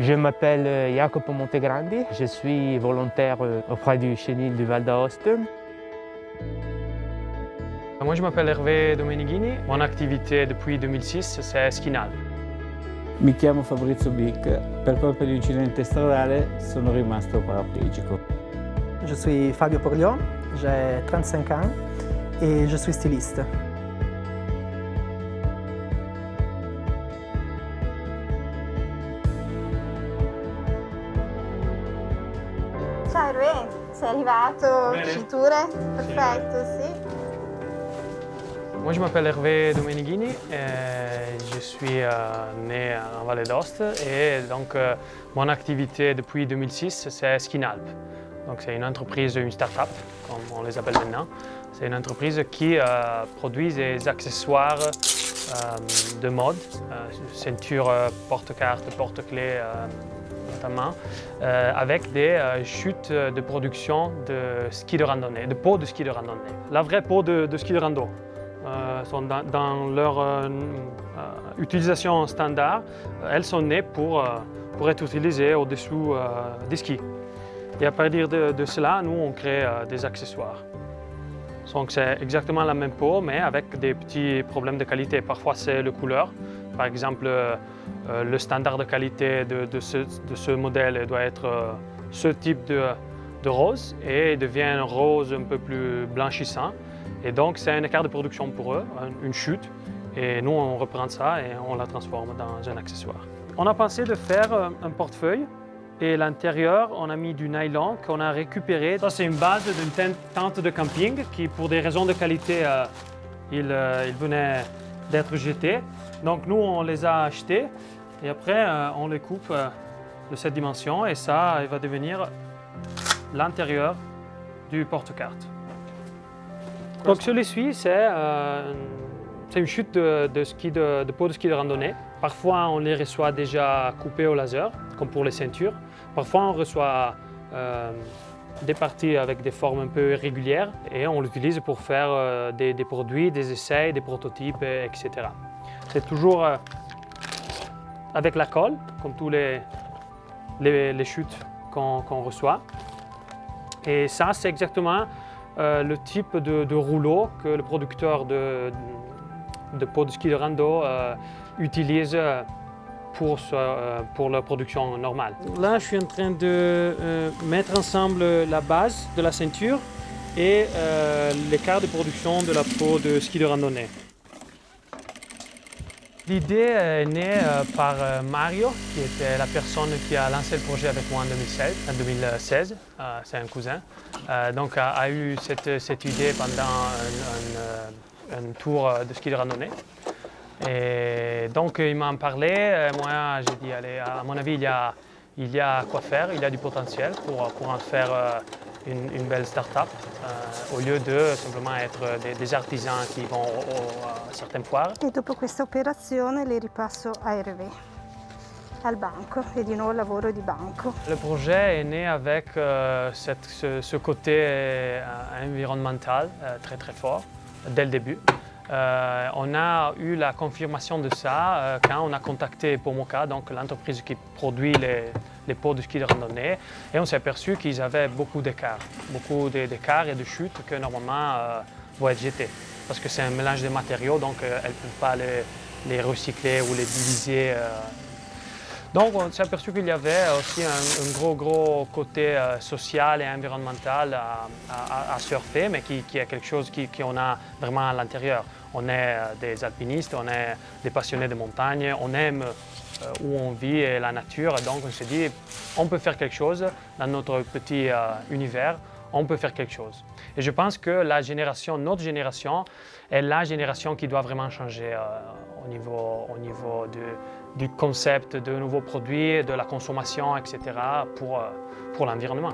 Je m'appelle euh, Jacopo Montegrandi, je suis volontaire euh, auprès du chenil du Val d'Aoste. Moi je m'appelle Hervé Domenighini, mon activité depuis 2006 c'est Skinal. Mi chiamo Fabrizio Bic, per colpa di un incidente stradale sono rimasto paraplegico. Je suis Fabio Porlion, j'ai 35 ans et je suis styliste. Ciao Hervé, sei arrivato? Bene. Cinture? Perfetto, sì. Moi je m'appelle Hervé Domenighini, et je suis euh, né en Vallée d'Ost et donc euh, mon activité depuis 2006 c'est Skinalp. Donc c'est une entreprise, une start-up comme on les appelle maintenant. C'est une entreprise qui euh, produit des accessoires de mode, euh, ceinture, euh, porte-carte, porte-clés euh, notamment, euh, avec des euh, chutes de production de ski de randonnée, de peaux de ski de randonnée. La vraie peau de, de ski de rando. euh, sont dans, leur euh, euh, utilisation standard, euh, elles sont nées pour, euh, être utilisées au-dessous euh, des skis. Et à partir de, cela, nous, on crée euh, des accessoires. Donc c'est exactement la même peau, mais avec des petits problèmes de qualité. Parfois, c'est la couleur. Par exemple, euh, euh, le standard de qualité de, ce, modèle doit être euh, ce type de, rose et il devient rose un peu plus blanchissant. Et donc, c'est un écart de production pour eux, un- une chute. Et nous, on reprend ça et on la transforme dans un accessoire. On a pensé de faire un portefeuille et l'intérieur, on a mis du nylon qu'on a récupéré. Ça, c'est une base d'une ten- tente de camping qui, pour des raisons de qualité, euh, il, euh, il venait d'être jeté. Donc, nous, on les a achetés et après, euh, on les coupe de cette dimension et ça, il va devenir l'intérieur du porte-carte. Donc celui-ci, c'est c'est une chute de, de ski de, de de ski de randonnée. Parfois, on les reçoit déjà coupés au laser, comme pour les ceintures. Parfois, on reçoit euh, des parties avec des formes un peu irrégulières et on l'utilise pour faire euh, des, produits, des essais, des prototypes, et- etc. C'est toujours euh, avec la colle, comme tous les, les, chutes qu'on reçoit. Et ça, c'est exactement le type de, de rouleau que le producteur de, de peau de ski de rando euh, utilise euh, pour, ce- euh, pour la production normale. Là, je suis en train de euh, mettre ensemble la base de la ceinture et euh, l'écart de production de la peau de ski de randonnée. L'idée est née par Mario, qui était la personne qui a lancé le projet avec moi en 2016. En 2016, euh, c'est un cousin. Donc, a, a eu cette, cette idée pendant un, un, un tour euh, de ski de randonnée. Et donc, il m'en parlait. Euh, Moi, j'ai dit, allez, à mon avis, il y a, il y a quoi faire, il y a du potentiel pour, pour en faire euh, une, une belle start-up, euh, au lieu de simplement être des, des artisans qui vont au- au- à certaines foires. E dopo questa operazione le ripasso a Hervé, al banco, e di nuovo lavoro di banco. Le projet est né avec euh, cette- ce, ce côté euh, environnemental euh, très très fort dès le début. Euh, on a eu la confirmation de ça euh, quand on a contacté Pomoka, donc l'entreprise qui produit les, les pots de ski de randonnée, et on s'est aperçu qu'ils avaient beaucoup d'écarts, beaucoup d'é- d'écarts et de chutes que normalement euh, vont être jetés, parce que c'est un mélange de matériaux, donc euh, elles ne peuvent pas les, les recycler ou les diviser donc on s'est aperçu qu'il y avait aussi un, gros gros côté euh, social et environnemental à, surfer, mais qui, qui est quelque chose qu'on a vraiment à l'intérieur. On est euh, des alpinistes, on est des passionnés de montagne, on aime euh, où on vit et la nature, donc on s'est dit on peut faire quelque chose dans notre petit univers, on peut faire quelque chose. Et je pense que la génération, notre génération, est la génération qui doit vraiment changer au niveau, au niveau de- du concept de nouveaux produits, de la consommation, etc. pour, euh, pour l'environnement.